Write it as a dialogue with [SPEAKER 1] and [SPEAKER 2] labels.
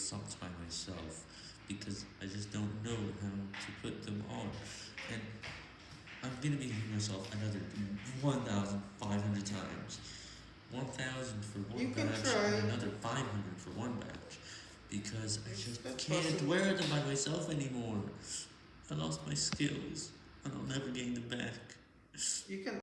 [SPEAKER 1] socks by myself because I just don't know how to put them on. And I'm gonna be hitting myself another 1,500 times. 1,000 for one
[SPEAKER 2] You
[SPEAKER 1] batch and another 500 for one batch because I just
[SPEAKER 2] That's
[SPEAKER 1] can't
[SPEAKER 2] possible.
[SPEAKER 1] wear them by myself anymore. I lost my skills and I'll never gain them back.
[SPEAKER 2] You can